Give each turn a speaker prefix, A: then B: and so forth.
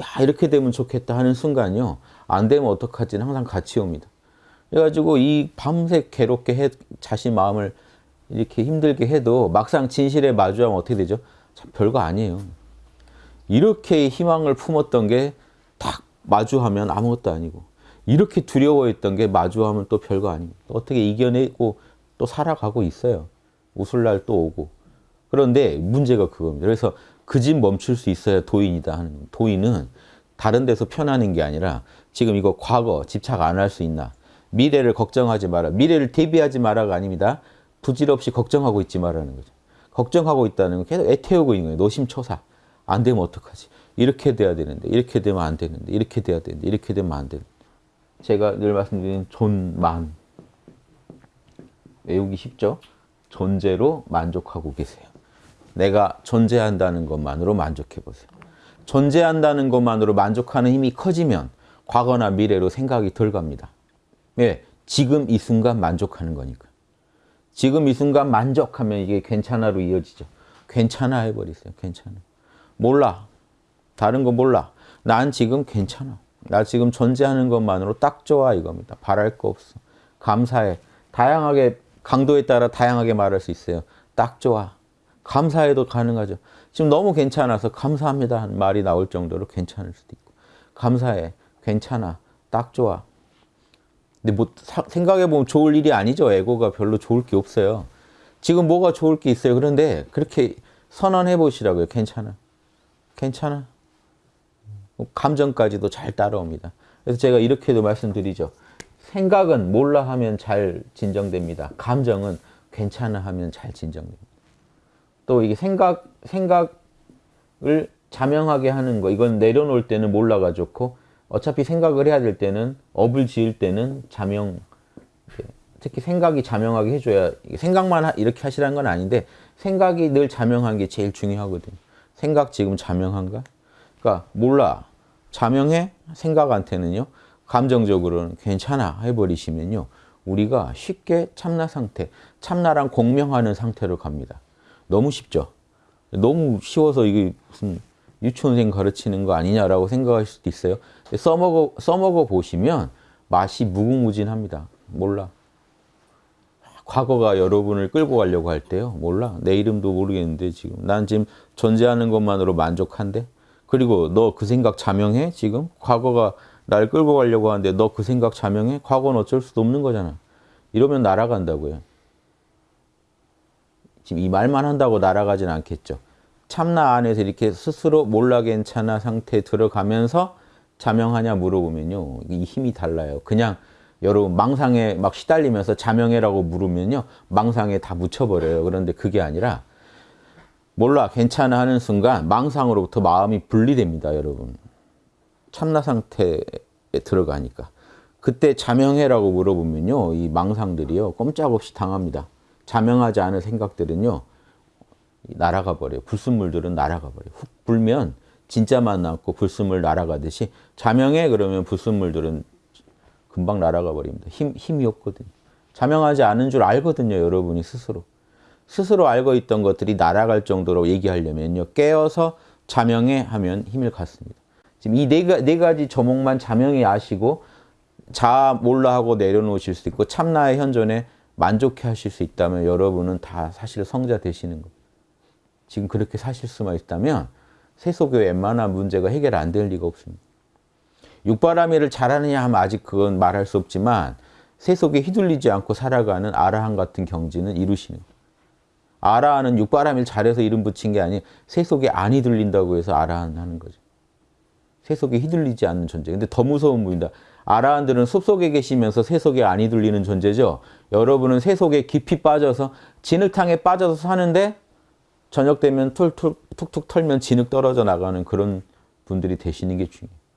A: 야 이렇게 되면 좋겠다 하는 순간요. 안 되면 어떡하지는 항상 같이 옵니다. 그래가지고 이 밤새 괴롭게 해, 자신 마음을 이렇게 힘들게 해도 막상 진실에 마주하면 어떻게 되죠? 참 별거 아니에요. 이렇게 희망을 품었던 게 딱 마주하면 아무것도 아니고 이렇게 두려워했던 게 마주하면 또 별거 아니고 어떻게 이겨내고 또 살아가고 있어요. 웃을 날 또 오고. 그런데 문제가 그겁니다. 그래서 그 집 멈출 수 있어야 도인이다 하는 도인은 다른 데서 편하는 게 아니라 지금 이거 과거 집착 안 할 수 있나 미래를 걱정하지 마라 미래를 대비하지 마라가 아닙니다. 부질없이 걱정하고 있지 말라는 거죠. 걱정하고 있다는 건 계속 애태우고 있는 거예요. 노심초사. 안 되면 어떡하지? 이렇게 돼야 되는데 이렇게 되면 안 되는데 이렇게 돼야 되는데 이렇게 되면 안 되는데 제가 늘 말씀드린 존만 외우기 쉽죠? 존재로 만족하고 계세요. 내가 존재한다는 것만으로 만족해 보세요. 존재한다는 것만으로 만족하는 힘이 커지면 과거나 미래로 생각이 덜 갑니다. 왜? 지금 이 순간 만족하는 거니까. 지금 이 순간 만족하면 이게 괜찮아로 이어지죠. 괜찮아 해버리세요. 괜찮아. 몰라. 다른 거 몰라. 난 지금 괜찮아. 나 지금 존재하는 것만으로 딱 좋아 이겁니다. 바랄 거 없어. 감사해. 다양하게 강도에 따라 다양하게 말할 수 있어요. 딱 좋아. 감사해도 가능하죠. 지금 너무 괜찮아서 감사합니다 하는 말이 나올 정도로 괜찮을 수도 있고 감사해. 괜찮아. 딱 좋아. 근데 뭐 생각해보면 좋을 일이 아니죠. 에고가 별로 좋을 게 없어요. 지금 뭐가 좋을 게 있어요. 그런데 그렇게 선언해 보시라고요. 괜찮아. 괜찮아. 감정까지도 잘 따라옵니다. 그래서 제가 이렇게도 말씀드리죠. 생각은 몰라 하면 잘 진정됩니다. 감정은 괜찮아 하면 잘 진정됩니다. 또 이게 생각, 생각을 자명하게 하는 거, 이건 내려놓을 때는 몰라가 좋고, 어차피 생각을 해야 될 때는, 업을 지을 때는 자명, 특히 생각이 자명하게 해줘야, 생각만 이렇게 하시라는 건 아닌데, 생각이 늘 자명한 게 제일 중요하거든요. 생각 지금 자명한가? 그러니까 몰라. 자명해? 생각한테는요. 감정적으로는 괜찮아 해버리시면요. 우리가 쉽게 참나 상태, 참나랑 공명하는 상태로 갑니다. 너무 쉽죠? 너무 쉬워서 이게 무슨 유치원생 가르치는 거 아니냐라고 생각할 수도 있어요. 써먹어, 써먹어 보시면 맛이 무궁무진합니다. 몰라. 과거가 여러분을 끌고 가려고 할 때요. 몰라. 내 이름도 모르겠는데 지금. 난 지금 존재하는 것만으로 만족한데. 그리고 너 그 생각 자명해? 지금? 과거가 날 끌고 가려고 하는데 너 그 생각 자명해? 과거는 어쩔 수도 없는 거잖아. 이러면 날아간다고요. 지금 이 말만 한다고 날아가진 않겠죠. 참나 안에서 이렇게 스스로 몰라 괜찮아 상태에 들어가면서 자명하냐 물어보면요. 이 힘이 달라요. 그냥 여러분 망상에 막 시달리면서 자명해라고 물으면요. 망상에 다 묻혀버려요. 그런데 그게 아니라 몰라 괜찮아 하는 순간 망상으로부터 마음이 분리됩니다. 여러분. 참나 상태에 들어가니까. 그때 자명해라고 물어보면요. 이 망상들이요. 꼼짝없이 당합니다. 자명하지 않은 생각들은요. 날아가 버려요. 불순물들은 날아가 버려요. 훅 불면 진짜만 남고 불순물 날아가듯이 자명해 그러면 불순물들은 금방 날아가 버립니다. 힘, 힘이 없거든요. 자명하지 않은 줄 알거든요. 여러분이 스스로. 스스로 알고 있던 것들이 날아갈 정도로 얘기하려면요. 깨어서 자명해 하면 힘을 갖습니다. 지금 이네네 가지 조목만 자명히 아시고 자 몰라 하고 내려놓으실 수 있고 참나의 현존에 만족해 하실 수 있다면 여러분은 다 사실 성자 되시는 거예요. 지금 그렇게 사실 수만 있다면 세속의 웬만한 문제가 해결 안 될 리가 없습니다. 육바라밀을 잘하느냐 하면 아직 그건 말할 수 없지만 세속에 휘둘리지 않고 살아가는 아라한 같은 경지는 이루시는 거예요. 아라한은 육바라밀 잘해서 이름 붙인 게 아니에요. 세속에 안 휘둘린다고 해서 아라한 하는 거죠. 세속에 휘둘리지 않는 존재. 근데 더 무서운 분이다. 아라한들은 숲속에 계시면서 세속에 안 휘둘리는 존재죠. 여러분은 세속에 깊이 빠져서 진흙탕에 빠져서 사는데 저녁 되면 툭툭 툭툭 털면 진흙 떨어져 나가는 그런 분들이 되시는 게 중요해요.